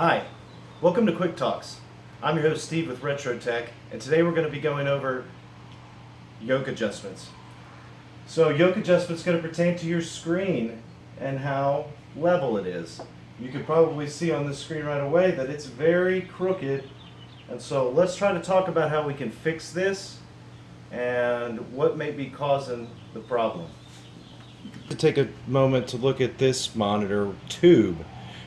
Hi, welcome to Quick Talks. I'm your host Steve with Retro Tech, and today we're going to be going over yoke adjustments. So yoke adjustments going to pertain to your screen and how level it is. You can probably see on the screen right away that it's very crooked, and so let's try to talk about how we can fix this and what may be causing the problem. To take a moment to look at this monitor tube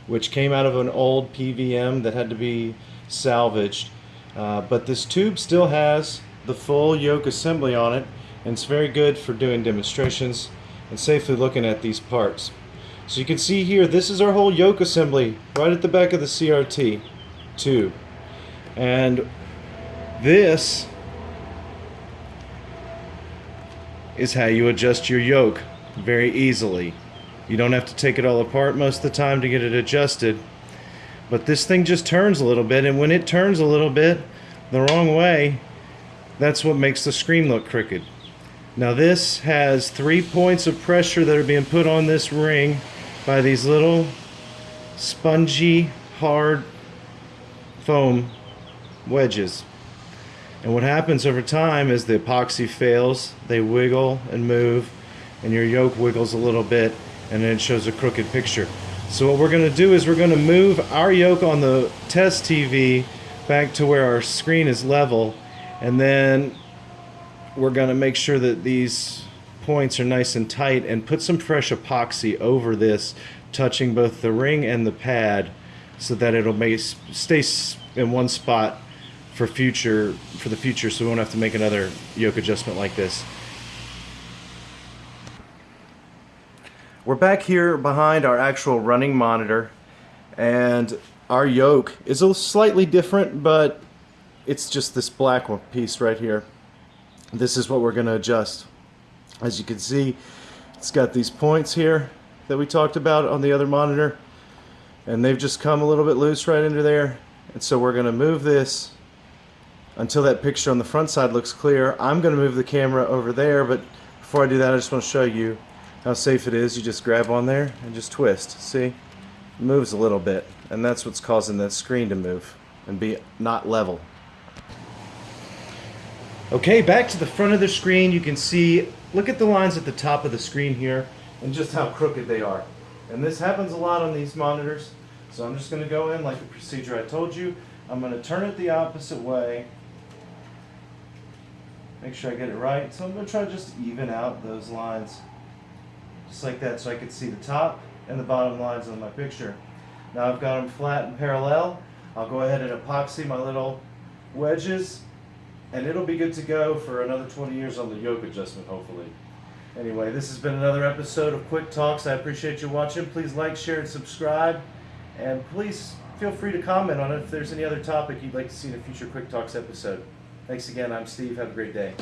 which came out of an old PVM that had to be salvaged. Uh, but this tube still has the full yoke assembly on it and it's very good for doing demonstrations and safely looking at these parts. So you can see here this is our whole yoke assembly right at the back of the CRT tube and this is how you adjust your yoke very easily. You don't have to take it all apart most of the time to get it adjusted. But this thing just turns a little bit, and when it turns a little bit the wrong way, that's what makes the screen look crooked. Now this has three points of pressure that are being put on this ring by these little spongy, hard foam wedges. And what happens over time is the epoxy fails, they wiggle and move, and your yoke wiggles a little bit, and then it shows a crooked picture. So what we're going to do is we're going to move our yoke on the test TV back to where our screen is level and then we're going to make sure that these points are nice and tight and put some fresh epoxy over this touching both the ring and the pad so that it'll make, stay in one spot for future for the future so we won't have to make another yoke adjustment like this. We're back here behind our actual running monitor and our yoke is a slightly different but it's just this black one piece right here. This is what we're going to adjust. As you can see it's got these points here that we talked about on the other monitor and they've just come a little bit loose right into there and so we're going to move this until that picture on the front side looks clear. I'm going to move the camera over there but before I do that I just want to show you how safe it is. You just grab on there and just twist. See? It moves a little bit and that's what's causing that screen to move and be not level. Okay, back to the front of the screen. You can see, look at the lines at the top of the screen here and just how crooked they are. And this happens a lot on these monitors. So I'm just going to go in like the procedure I told you. I'm going to turn it the opposite way. Make sure I get it right. So I'm going to try to just even out those lines just like that so I could see the top and the bottom lines on my picture. Now I've got them flat and parallel. I'll go ahead and epoxy my little wedges and it'll be good to go for another 20 years on the yoke adjustment hopefully. Anyway, this has been another episode of Quick Talks. I appreciate you watching. Please like, share, and subscribe. And please feel free to comment on it if there's any other topic you'd like to see in a future Quick Talks episode. Thanks again. I'm Steve. Have a great day.